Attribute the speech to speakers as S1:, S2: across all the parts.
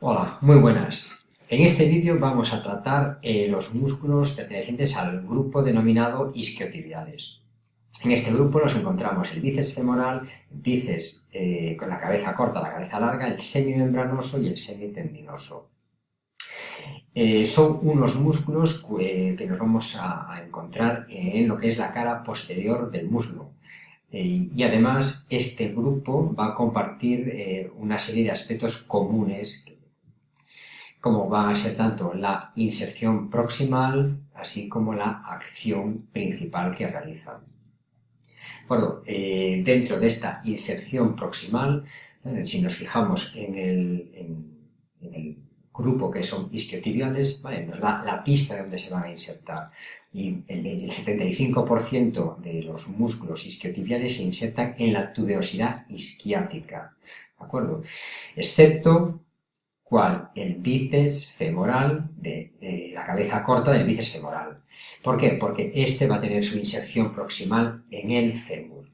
S1: Hola, muy buenas. En este vídeo vamos a tratar eh, los músculos pertenecientes al grupo denominado isquiotibiales. En este grupo nos encontramos el bíceps femoral, el bíceps eh, con la cabeza corta, la cabeza larga, el semimembranoso y el semitendinoso. Eh, son unos músculos que nos vamos a, encontrar en lo que es la cara posterior del muslo. y además este grupo va a compartir una serie de aspectos comunes como van a ser tanto la inserción proximal, así como la acción principal que realizan. Bueno, eh, dentro de esta inserción proximal, eh, si nos fijamos en el, grupo que son isquiotibiales, nos da la pista de donde se van a insertar. Y el, el 75% de los músculos isquiotibiales se insertan en la tuberosidad isquiática, ¿de acuerdo? Excepto el bíceps femoral, de, la cabeza corta del bíceps femoral. ¿Por qué? Porque este va a tener su inserción proximal en el fémur.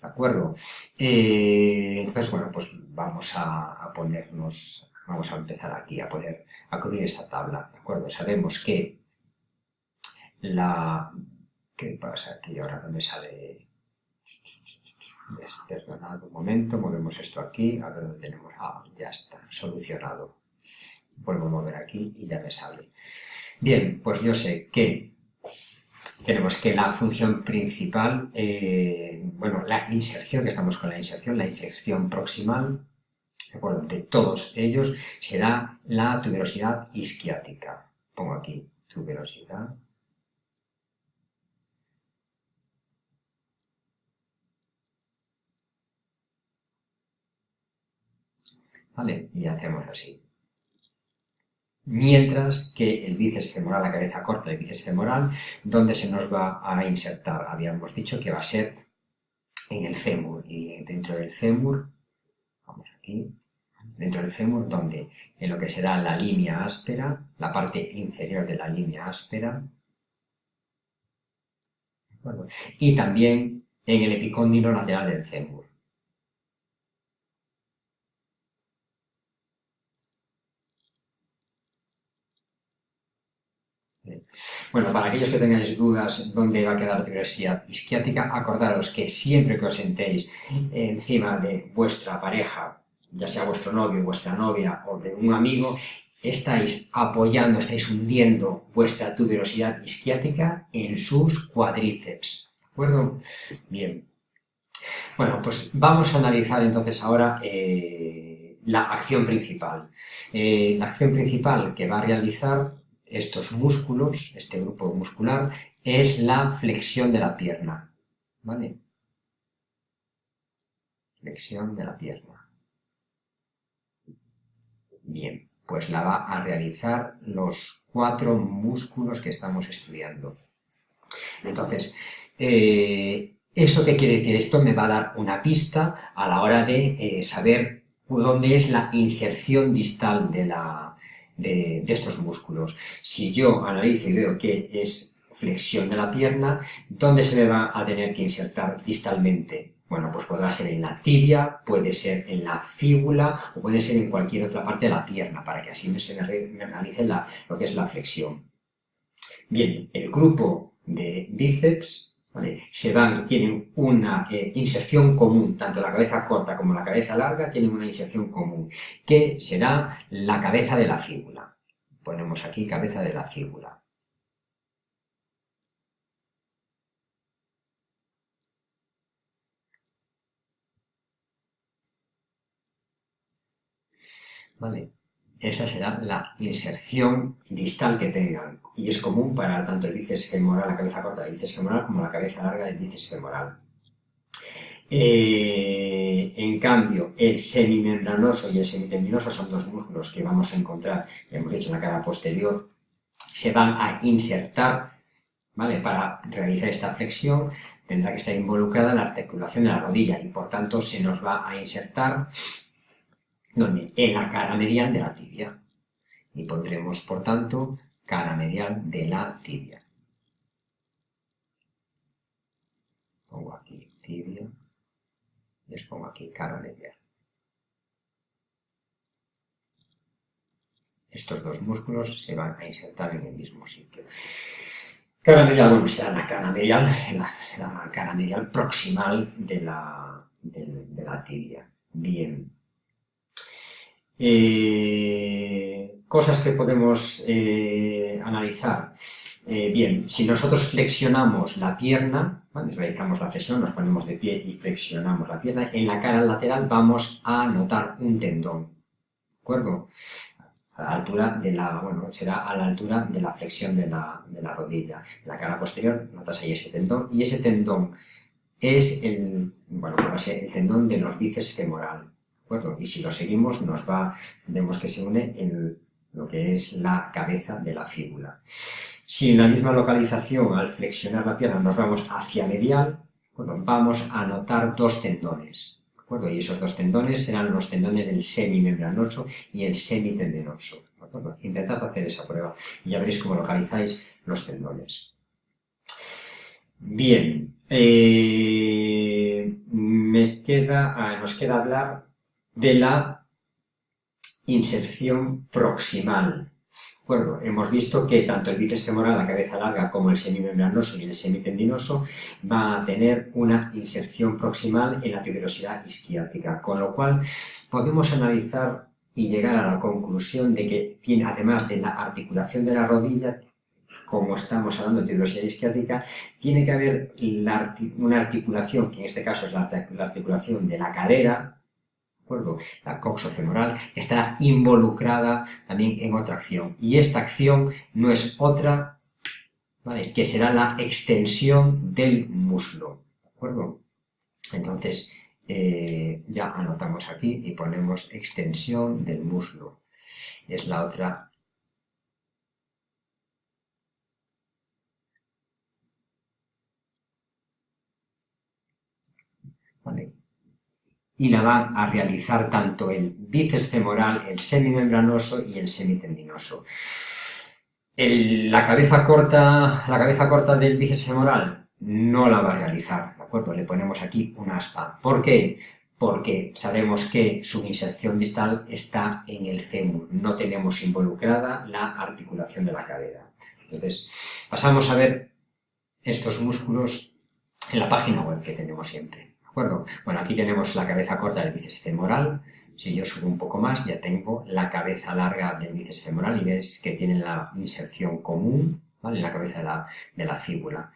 S1: ¿De acuerdo? Eh, entonces, bueno, pues vamos a, ponernos, vamos a empezar aquí a poner, a cubrir esta tabla, ¿de acuerdo? Sabemos que la... ¿Qué pasa aquí? Ahora no me sale Un momento, movemos esto aquí, a ver dónde tenemos, ah, ya está, solucionado. Vuelvo a mover aquí y ya me sale. Bien, pues yo sé que tenemos que la función principal, eh, bueno, la inserción, que estamos con la inserción, la inserción proximal, ¿de acuerdo? De todos ellos será la tuberosidad isquiática. Pongo aquí tuberosidad Y hacemos así. Mientras que el bíceps femoral, la cabeza corta del bíceps femoral, ¿dónde se nos va a insertar? Habíamos dicho que va a ser en el fémur, y dentro del fémur, vamos aquí, dentro del fémur, donde en lo que será la línea áspera, la parte inferior de la línea áspera, y también en el epicóndilo lateral del fémur. Bueno, para aquellos que tengáis dudas dónde va a quedar la tuberosidad isquiática, acordaros que siempre que os sentéis encima de vuestra pareja, ya sea vuestro novio, vuestra novia o de un amigo, estáis apoyando, estáis hundiendo vuestra tuberosidad isquiática en sus cuadríceps. ¿De acuerdo? Bien. Bueno, pues vamos a analizar entonces ahora eh, la acción principal. Eh, la acción principal que va a realizar estos músculos, este grupo muscular, es la flexión de la pierna. ¿Vale? Flexión de la pierna. Bien, pues la va a realizar los cuatro músculos que estamos estudiando. Entonces, eh, ¿eso qué quiere decir? Esto me va a dar una pista a la hora de eh, saber dónde es la inserción distal de la, de, estos músculos. Si yo analizo y veo que es flexión de la pierna, ¿dónde se me va a tener que insertar distalmente? Bueno, pues podrá ser en la tibia, puede ser en la fíbula o puede ser en cualquier otra parte de la pierna, para que así se me realice lo que es la flexión. Bien, el grupo de bíceps se van, tienen una eh, inserción común, tanto la cabeza corta como la cabeza larga tienen una inserción común, que será la cabeza de la fíbula. Ponemos aquí cabeza de la fíbula. ¿Vale? Esa será la inserción distal que tengan y es común para tanto el bíceps femoral, la cabeza corta del bíceps femoral como la cabeza larga del bíceps femoral. Eh, en cambio, el semimembranoso y el semitendinoso son dos músculos que vamos a encontrar, ya hemos dicho, en la cara posterior, se van a insertar, ¿vale? Para realizar esta flexión tendrá que estar involucrada la articulación de la rodilla y por tanto se nos va a insertar donde en la cara medial de la tibia. Y pondremos, por tanto, cara medial de la tibia. Pongo aquí tibia y os pongo aquí cara medial. estos dos músculos se van a insertar en el mismo sitio. Cara medial, bueno, será la cara medial, la, cara medial proximal de la, de, la tibia. Bien. Eh, cosas que podemos eh, analizar. Eh, bien, si nosotros flexionamos la pierna, realizamos la flexión, nos ponemos de pie y flexionamos la pierna, en la cara lateral vamos a notar un tendón, ¿de acuerdo? A la altura de la, bueno, será a la altura de la flexión de la, de la rodilla. En la cara posterior notas ahí ese tendón, y ese tendón es el, bueno, el tendón de los bíceps femoral, ¿de acuerdo? Y si lo seguimos nos va, vemos que se une en lo que es la cabeza de la fíbula. Si en la misma localización, al flexionar la pierna, nos vamos hacia medial, vamos a notar dos tendones. ¿de Y esos dos tendones serán los tendones del semimembranoso y el semitendinoso. Intentad hacer esa prueba y ya veréis cómo localizáis los tendones. Bien, eh, me queda, ah, nos queda hablar de la inserción proximal. Hemos visto que tanto el bíceps femoral, la cabeza larga, como el semimembranoso y el semitendinoso va a tener una inserción proximal en la tuberosidad isquiática, con lo cual podemos analizar y llegar a la conclusión de que tiene, además de la articulación de la rodilla, como estamos hablando de tuberosidad isquiática, tiene que haber una articulación, que en este caso es la articulación de la cadera, la coxofemoral estará involucrada también en otra acción. Y esta acción no es otra que será la extensión del muslo. ¿De acuerdo? Entonces, eh, ya anotamos aquí y ponemos extensión del muslo. Es la otra Vale y la van a realizar tanto el bíceps femoral, el semimembranoso y el semitendinoso. la, cabeza corta, la cabeza corta del bíceps femoral no la va a realizar, ¿de acuerdo? Le ponemos aquí un aspa. ¿Por qué? Porque sabemos que su inserción distal está en el fémur, no tenemos involucrada la articulación de la cadera. Entonces, pasamos a ver estos músculos en la página web que tenemos siempre. Bueno, aquí tenemos la cabeza corta del bíceps femoral. Si yo subo un poco más, ya tengo la cabeza larga del bíceps femoral y ves que tiene la inserción común en la cabeza de la, fíbula.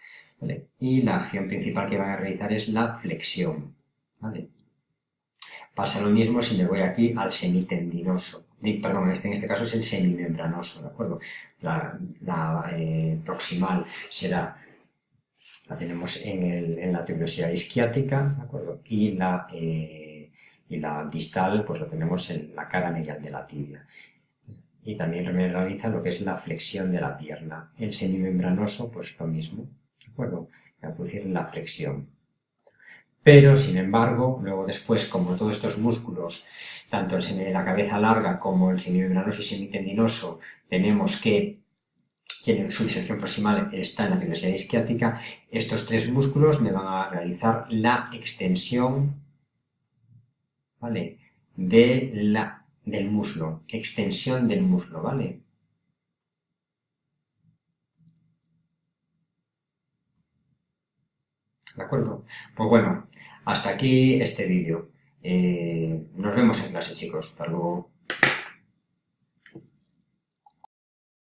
S1: Y la acción principal que van a realizar es la flexión. Pasa lo mismo si me voy aquí al semitendinoso. Perdón, este, en este caso es el semimembranoso, ¿de acuerdo? La, eh, proximal será la tenemos en, la tuberosidad isquiática, ¿de acuerdo? Y la, eh, y la distal, pues lo tenemos en la cara medial de la tibia. Y también realiza lo que es la flexión de la pierna. El semimembranoso, pues lo mismo, ¿de acuerdo? Va a producir la flexión. Pero, sin embargo, luego después, como todos estos músculos, tanto el de la cabeza larga como el semimembranoso y semitendinoso, tenemos que tiene su inserción proximal está en la tuberosidad isquiática, estos tres músculos me van a realizar la extensión ¿vale? de la, del muslo, extensión del muslo, ¿vale? ¿De acuerdo? Pues bueno, hasta aquí este vídeo. Eh, nos vemos en clase, chicos. Hasta luego.